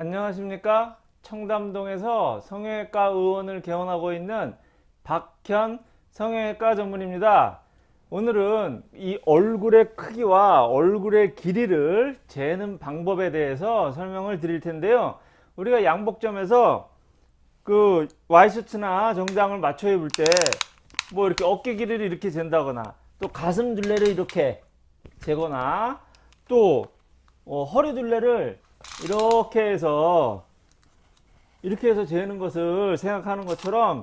안녕하십니까? 청담동에서 성형외과 의원을 개원하고 있는 박현 성형외과 전문입니다. 오늘은 이 얼굴의 크기와 얼굴의 길이를 재는 방법에 대해서 설명을 드릴 텐데요. 우리가 양복점에서 그 와이셔츠나 정장을 맞춰 입을 때 뭐 이렇게 어깨 길이를 이렇게 잰다거나 또 가슴 둘레를 이렇게 재거나 또 어, 허리 둘레를 이렇게 해서 이렇게 해서 재는 것을 생각하는 것처럼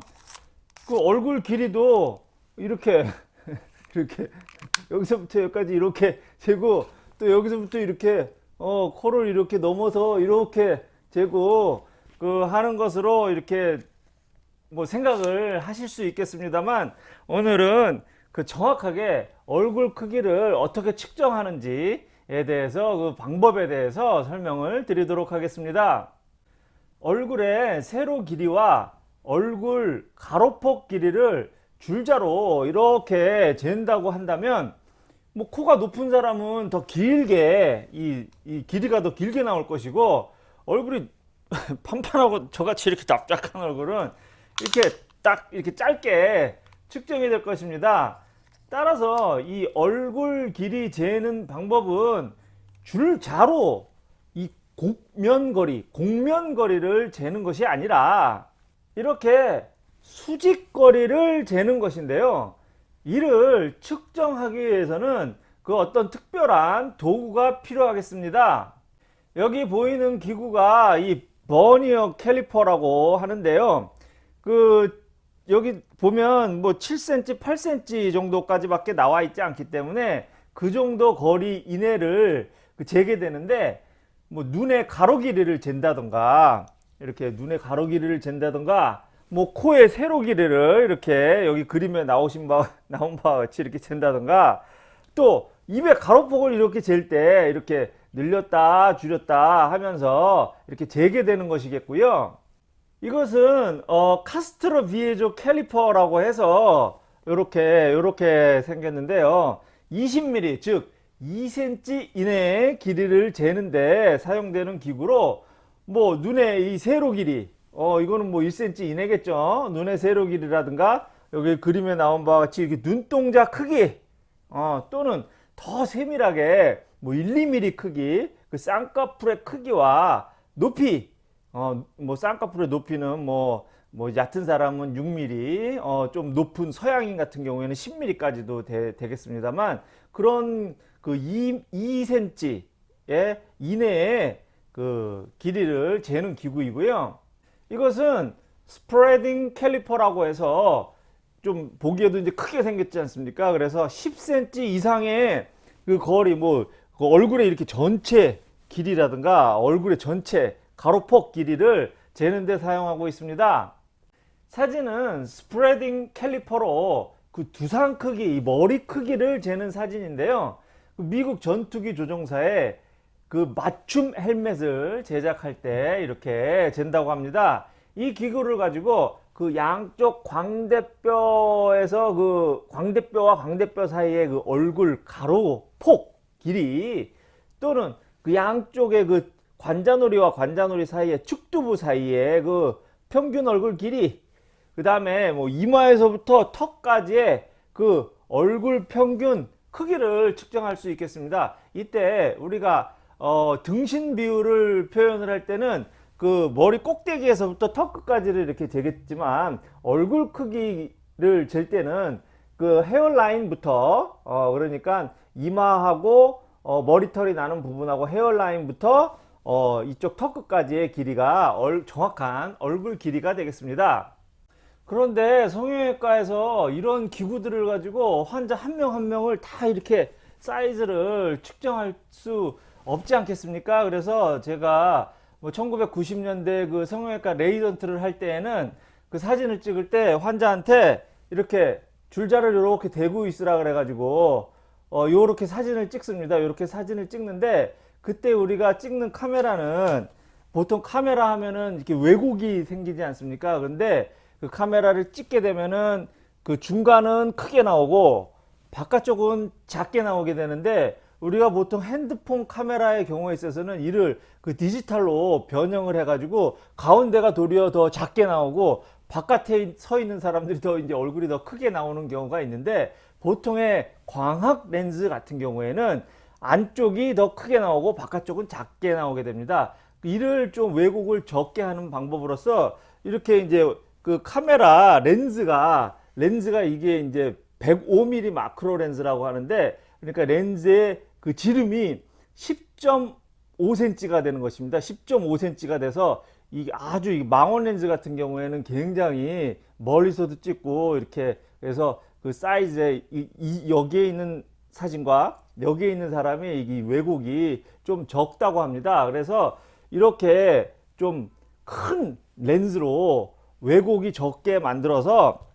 그 얼굴 길이도 이렇게 이렇게 여기서부터 여기까지 이렇게 재고 또 여기서부터 이렇게 어 코를 이렇게 넘어서 이렇게 재고 그 하는 것으로 이렇게 뭐 생각을 하실 수 있겠습니다만 오늘은 그 정확하게 얼굴 크기를 어떻게 측정하는지에 대해서 그 방법에 대해서 설명을 드리도록 하겠습니다. 얼굴의 세로 길이와 얼굴 가로폭 길이를 줄자로 이렇게 잰다고 한다면 뭐 코가 높은 사람은 더 길게 이, 이 길이가 더 길게 나올 것이고 얼굴이 판판하고 저같이 이렇게 납작한 얼굴은 이렇게 딱 이렇게 짧게 측정이 될 것입니다. 따라서 이 얼굴 길이 재는 방법은 줄자로 이 곡면거리, 곡면거리를 재는 것이 아니라 이렇게 수직거리를 재는 것인데요. 이를 측정하기 위해서는 그 어떤 특별한 도구가 필요하겠습니다. 여기 보이는 기구가 이 버니어 캘리퍼라고 하는데요. 그 여기 보면 뭐 7cm 8cm 정도까지 밖에 나와 있지 않기 때문에 그 정도 거리 이내를 그 재게 되는데 뭐 눈의 가로 길이를 잰다던가 이렇게 눈의 가로 길이를 잰다던가 뭐 코의 세로 길이를 이렇게 여기 그림에 나오신 바 나온 바와 같이 이렇게 잰다던가 또 입의 가로폭을 이렇게 잴 때 이렇게 늘렸다 줄였다 하면서 이렇게 재게 되는 것이겠고요 이것은 어, 카스트로 비에조 캘리퍼라고 해서 이렇게 이렇게 생겼는데요. 20mm 즉 2cm 이내의 길이를 재는데 사용되는 기구로 뭐 눈의 이 세로 길이 어 이거는 뭐 1cm 이내겠죠? 눈의 세로 길이라든가 여기 그림에 나온 바와 같이 이렇게 눈동자 크기 어 또는 더 세밀하게 뭐 1, 2mm 크기 그 쌍꺼풀의 크기와 높이 어 뭐 쌍꺼풀의 높이는 뭐, 뭐 얕은 사람은 6mm 어, 좀 높은 서양인 같은 경우에는 10mm까지도 되, 겠습니다만 그런 그 2, 2cm의 이내에 그 길이를 재는 기구이고요. 이것은 스프레딩 캘리퍼라고 해서 좀 보기에도 이제 크게 생겼지 않습니까? 그래서 10cm 이상의 그 거리 뭐 그 얼굴에 이렇게 전체 길이라든가 얼굴의 전체 가로폭 길이를 재는 데 사용하고 있습니다 사진은 스프레딩 캘리퍼로 그 두상 크기 머리 크기를 재는 사진인데요 그 미국 전투기 조종사의 그 맞춤 헬멧을 제작할 때 이렇게 잰다고 합니다. 이 기구를 가지고 그 양쪽 광대뼈에서 그 광대뼈와 광대뼈 사이의 그 얼굴 가로 폭 길이 또는 그 양쪽의 그 관자놀이와 관자놀이 사이의 축두부 사이의 그 평균 얼굴 길이 그 다음에 뭐 이마에서부터 턱까지의 그 얼굴 평균 크기를 측정할 수 있겠습니다. 이때 우리가 어, 등신 비율을 표현을 할 때는 그 머리 꼭대기에서부터 턱 끝까지를 이렇게 재겠지만 얼굴 크기를 잴 때는 그 헤어라인부터 어, 그러니까 이마하고 어, 머리털이 나는 부분하고 헤어라인부터 어, 이쪽 턱 끝까지의 길이가 얼, 정확한 얼굴 길이가 되겠습니다. 그런데 성형외과에서 이런 기구들을 가지고 환자 한명한 명을 다 이렇게 사이즈를 측정할 수 없지 않겠습니까? 그래서 제가 뭐 1990년대 그 성형외과 레이던트를 할 때에는 그 사진을 찍을 때 환자한테 이렇게 줄자를 이렇게 대고 있으라 그래 가지고 어 요렇게 사진을 찍습니다. 요렇게 사진을 찍는데 그때 우리가 찍는 카메라는 보통 카메라 하면은 이렇게 왜곡이 생기지 않습니까? 그런데 그 카메라를 찍게 되면은 그 중간은 크게 나오고 바깥쪽은 작게 나오게 되는데 우리가 보통 핸드폰 카메라의 경우에 있어서는 이를 그 디지털로 변형을 해가지고 가운데가 도리어 더 작게 나오고 바깥에 서 있는 사람들이 더 이제 얼굴이 더 크게 나오는 경우가 있는데 보통의 광학 렌즈 같은 경우에는 안쪽이 더 크게 나오고 바깥쪽은 작게 나오게 됩니다. 이를 좀 왜곡을 적게 하는 방법으로서 이렇게 이제 그 카메라 렌즈가 렌즈가 이게 이제 105mm 마크로 렌즈라고 하는데 그러니까 렌즈의 그 지름이 10.5cm가 되는 것입니다. 10.5cm가 돼서 이게 아주 이 망원 렌즈 같은 경우에는 굉장히 멀리서도 찍고 이렇게 그래서 그 사이즈에 이, 이 여기에 있는 사진과 여기에 있는 사람이 이 왜곡이 좀 적다고 합니다. 그래서 이렇게 좀 큰 렌즈로 왜곡이 적게 만들어서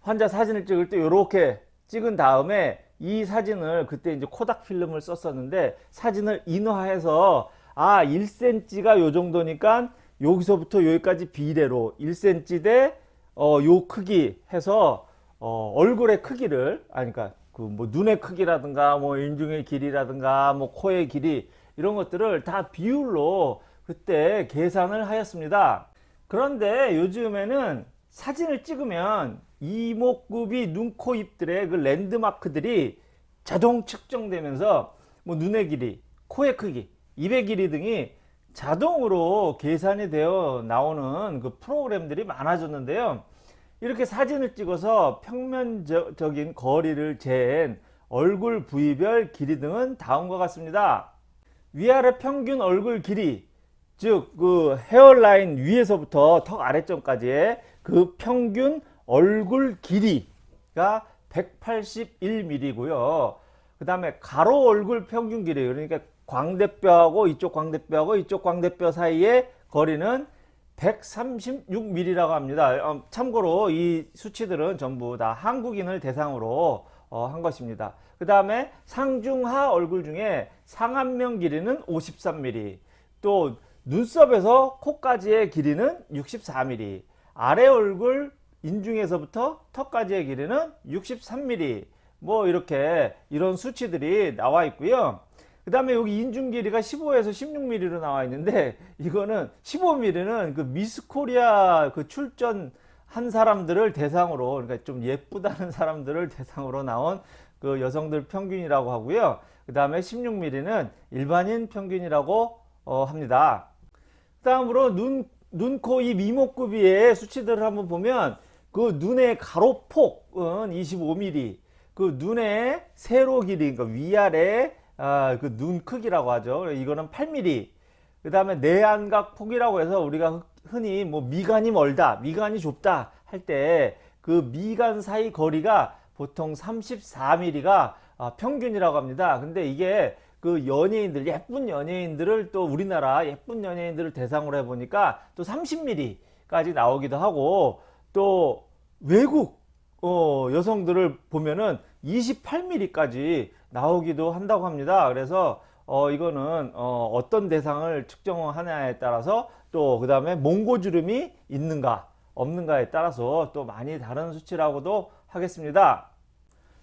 환자 사진을 찍을 때 이렇게 찍은 다음에 이 사진을 그때 이제 코닥 필름을 썼었는데 사진을 인화해서 아 1cm가 요 정도니까 여기서부터 여기까지 비례로 1cm 대 어, 요 크기 해서 어, 얼굴의 크기를 아니 그러니까 그 뭐 눈의 크기라든가 뭐 인중의 길이라든가 뭐 코의 길이 이런 것들을 다 비율로 그때 계산을 하였습니다. 그런데 요즘에는 사진을 찍으면 이목구비 눈, 코, 입들의 그 랜드마크들이 자동 측정되면서 뭐 눈의 길이, 코의 크기, 입의 길이 등이 자동으로 계산이 되어 나오는 그 프로그램들이 많아졌는데요. 이렇게 사진을 찍어서 평면적인 거리를 잰 얼굴 부위별 길이 등은 다음과 같습니다. 위아래 평균 얼굴 길이 즉 그 헤어라인 위에서부터 턱 아래점까지의 그 평균 얼굴 길이가 181mm고요. 그 다음에 가로 얼굴 평균 길이 그러니까 광대뼈하고 이쪽 광대뼈하고 이쪽 광대뼈 사이의 거리는 136mm라고 합니다. 어, 참고로 이 수치들은 전부 다 한국인을 대상으로 어, 한 것입니다. 그 다음에 상중하 얼굴 중에 상안면 길이는 53mm 또 눈썹에서 코까지의 길이는 64mm 아래 얼굴 인중에서부터 턱까지의 길이는 63mm 뭐 이렇게 이런 수치들이 나와 있고요. 그 다음에 여기 인중 길이가 15에서 16mm로 나와 있는데 이거는 15mm는 그 미스코리아 그 출전 한 사람들을 대상으로 그러니까 좀 예쁘다는 사람들을 대상으로 나온 그 여성들 평균이라고 하고요. 그 다음에 16mm는 일반인 평균이라고 어, 합니다. 다음으로 눈, 눈, 코, 입, 이목구비의 수치들을 한번 보면 그 눈의 가로폭은 25mm, 그 눈의 세로 길이, 그러니까 위아래 아, 그 눈 크기라고 하죠. 이거는 8mm. 그 다음에 내안각 폭이라고 해서 우리가 흔히 뭐 미간이 멀다, 미간이 좁다 할 때 그 미간 사이 거리가 보통 34mm가 아, 평균이라고 합니다. 근데 이게 그 연예인들, 예쁜 연예인들을 또 우리나라 예쁜 연예인들을 대상으로 해보니까 또 30mm까지 나오기도 하고 또 외국 어, 여성들을 보면은 28mm까지 나오기도 한다고 합니다. 그래서 어, 이거는 어, 떤 대상을 측정하냐에 따라서 또 그 다음에 몽고주름이 있는가 없는가에 따라서 또 많이 다른 수치라고도 하겠습니다.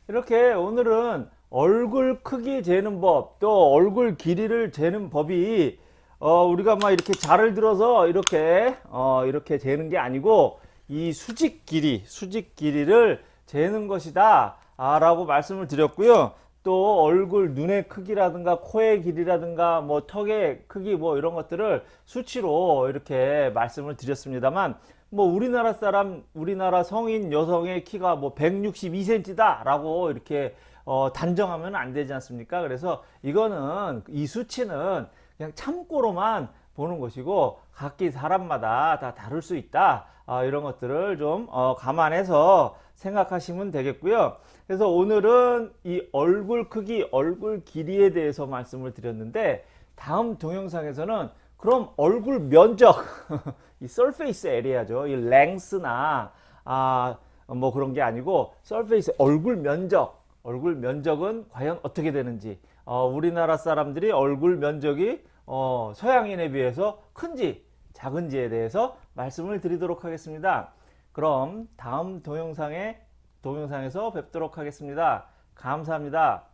이렇게 오늘은 얼굴 크기 재는 법 또 얼굴 길이를 재는 법이 어, 우리가 막 이렇게 자를 들어서 이렇게 어, 이렇게 재는 게 아니고 이 수직 길이 수직 길이를 재는 것이다 아, 라고 말씀을 드렸고요. 또 얼굴 눈의 크기라든가 코의 길이라든가 뭐 턱의 크기 뭐 이런 것들을 수치로 이렇게 말씀을 드렸습니다만 뭐 우리나라 사람 우리나라 성인 여성의 키가 뭐 162cm다 라고 이렇게 어 단정하면 안 되지 않습니까? 그래서 이거는 이 수치는 그냥 참고로만 보는 것이고 각기 사람마다 다 다를 수 있다. 어, 이런 것들을 좀 어, 감안해서 생각하시면 되겠고요. 그래서 오늘은 이 얼굴 크기 얼굴 길이에 대해서 말씀을 드렸는데 다음 동영상에서는 그럼 얼굴 면적 이 surface area죠. 이 length나 아 뭐 그런 게 아니고 surface 얼굴 면적. 얼굴 면적은 과연 어떻게 되는지. 어, 우리나라 사람들이 얼굴 면적이 어, 서양인에 비해서 큰지 작은지에 대해서 말씀을 드리도록 하겠습니다. 그럼 다음 동영상에 동영상에서 뵙도록 하겠습니다. 감사합니다.